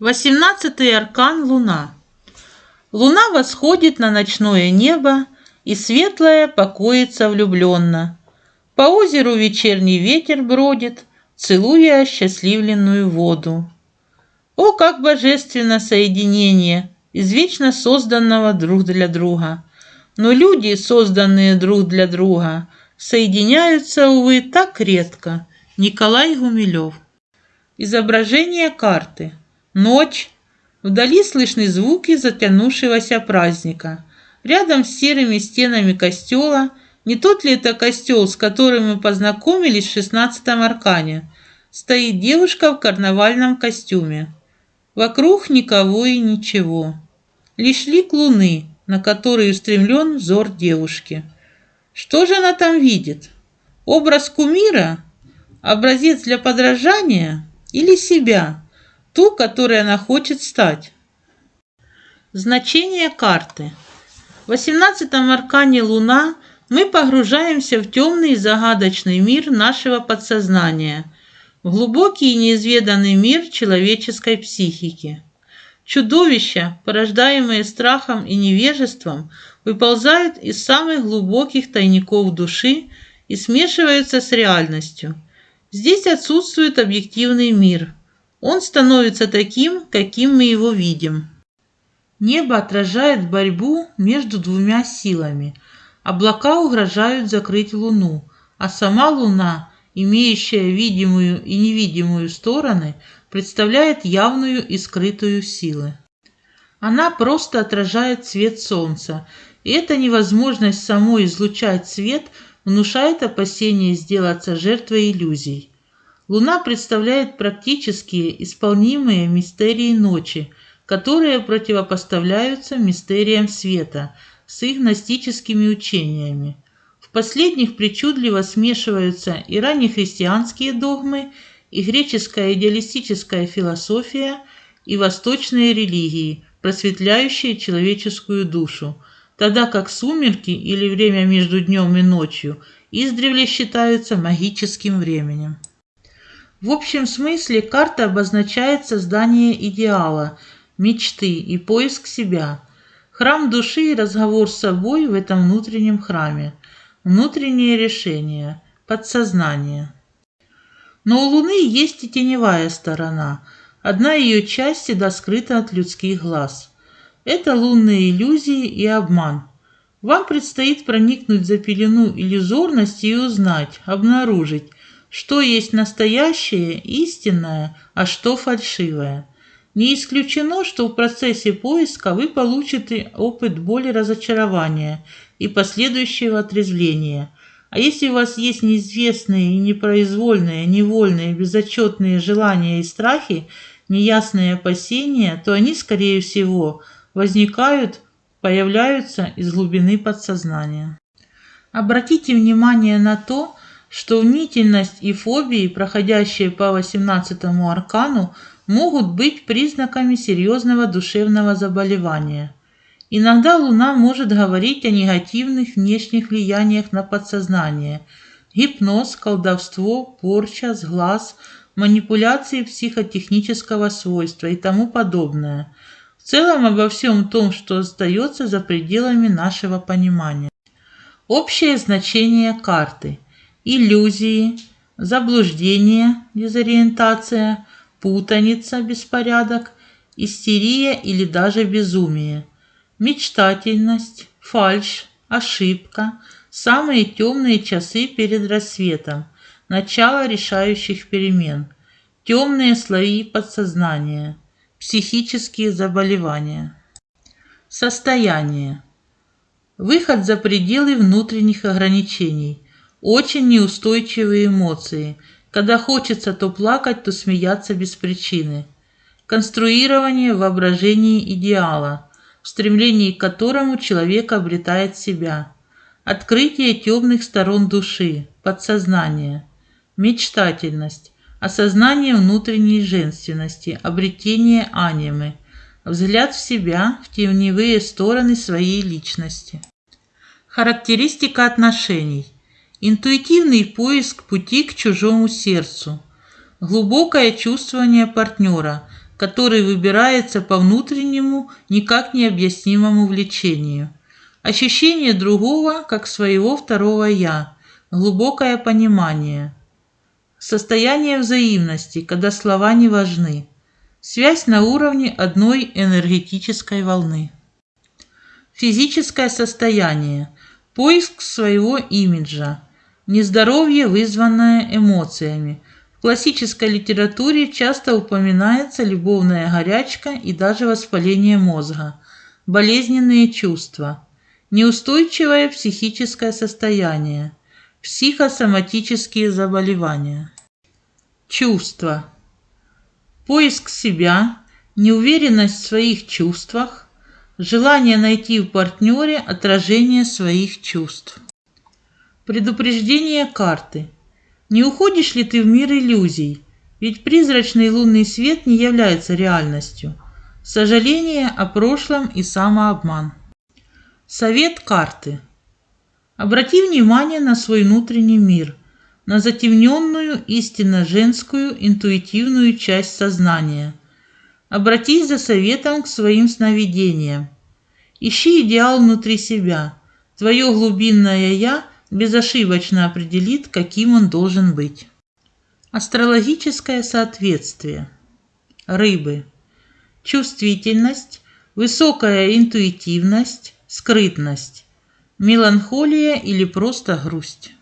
Восемнадцатый аркан Луна. Луна восходит на ночное небо, и светлая покоится влюбленно. По озеру вечерний ветер бродит, целуя счастливленную воду. О, как божественно соединение из вечно созданного друг для друга! Но люди, созданные друг для друга, соединяются, увы, так редко. Николай Гумилев. Изображение карты. Ночь. Вдали слышны звуки затянувшегося праздника. Рядом с серыми стенами костела, не тот ли это костел, с которым мы познакомились в шестнадцатом аркане, стоит девушка в карнавальном костюме. Вокруг никого и ничего. Лишь лик луны, на который устремлен взор девушки. Что же она там видит? Образ кумира? Образец для подражания? Или себя? Ту, которой она хочет стать. Значение карты. В 18 аркане Луна мы погружаемся в темный и загадочный мир нашего подсознания, в глубокий и неизведанный мир человеческой психики. Чудовища, порождаемые страхом и невежеством, выползают из самых глубоких тайников души и смешиваются с реальностью. Здесь отсутствует объективный мир – он становится таким, каким мы его видим. Небо отражает борьбу между двумя силами. Облака угрожают закрыть Луну, а сама Луна, имеющая видимую и невидимую стороны, представляет явную и скрытую силы. Она просто отражает свет Солнца, и эта невозможность самой излучать свет внушает опасение сделаться жертвой иллюзий. Луна представляет практические исполнимые мистерии ночи, которые противопоставляются мистериям света с их гностическими учениями. В последних причудливо смешиваются и раннехристианские догмы, и греческая идеалистическая философия, и восточные религии, просветляющие человеческую душу, тогда как сумерки или время между днем и ночью издревле считаются магическим временем. В общем смысле карта обозначает создание идеала, мечты и поиск себя. Храм души и разговор с собой в этом внутреннем храме. Внутреннее решение, подсознание. Но у Луны есть и теневая сторона. Одна ее часть всегда скрыта от людских глаз. Это лунные иллюзии и обман. Вам предстоит проникнуть за пелену иллюзорности и узнать, обнаружить, что есть настоящее, истинное, а что фальшивое. Не исключено, что в процессе поиска вы получите опыт боли разочарования и последующего отрезвления. А если у вас есть неизвестные и непроизвольные, невольные, безотчетные желания и страхи, неясные опасения, то они, скорее всего, возникают, появляются из глубины подсознания. Обратите внимание на то, что мнительность и фобии, проходящие по 18 аркану, могут быть признаками серьезного душевного заболевания. Иногда Луна может говорить о негативных внешних влияниях на подсознание. Гипноз, колдовство, порча, сглаз, манипуляции психотехнического свойства и тому подобное. В целом обо всем том, что остается за пределами нашего понимания. Общее значение карты – иллюзии, заблуждение, дезориентация, путаница, беспорядок, истерия или даже безумие, мечтательность, фальшь, ошибка, самые темные часы перед рассветом, начало решающих перемен, темные слои подсознания, психические заболевания. Состояние. Выход за пределы внутренних ограничений – очень неустойчивые эмоции, когда хочется то плакать, то смеяться без причины. Конструирование воображения идеала, в стремлении к которому человек обретает себя. Открытие темных сторон души, подсознания. Мечтательность, осознание внутренней женственности, обретение анимы, взгляд в себя, в теневые стороны своей личности. Характеристика отношений – Интуитивный поиск пути к чужому сердцу. Глубокое чувствование партнера, который выбирается по внутреннему, никак не объяснимому влечению. Ощущение другого, как своего второго «я», глубокое понимание. Состояние взаимности, когда слова не важны. Связь на уровне одной энергетической волны. Физическое состояние. Поиск своего имиджа. Нездоровье, вызванное эмоциями. В классической литературе часто упоминается любовная горячка и даже воспаление мозга, болезненные чувства, неустойчивое психическое состояние, психосоматические заболевания. Чувства. Поиск себя, неуверенность в своих чувствах, желание найти в партнере отражение своих чувств. Предупреждение карты. Не уходишь ли ты в мир иллюзий? Ведь призрачный лунный свет не является реальностью. Сожаление о прошлом и самообман. Совет карты. Обрати внимание на свой внутренний мир, на затемненную, истинно женскую, интуитивную часть сознания. Обратись за советом к своим сновидениям. Ищи идеал внутри себя. Твое глубинное «я» безошибочно определит, каким он должен быть. Астрологическое соответствие. Рыбы. Чувствительность, высокая интуитивность, скрытность, меланхолия или просто грусть.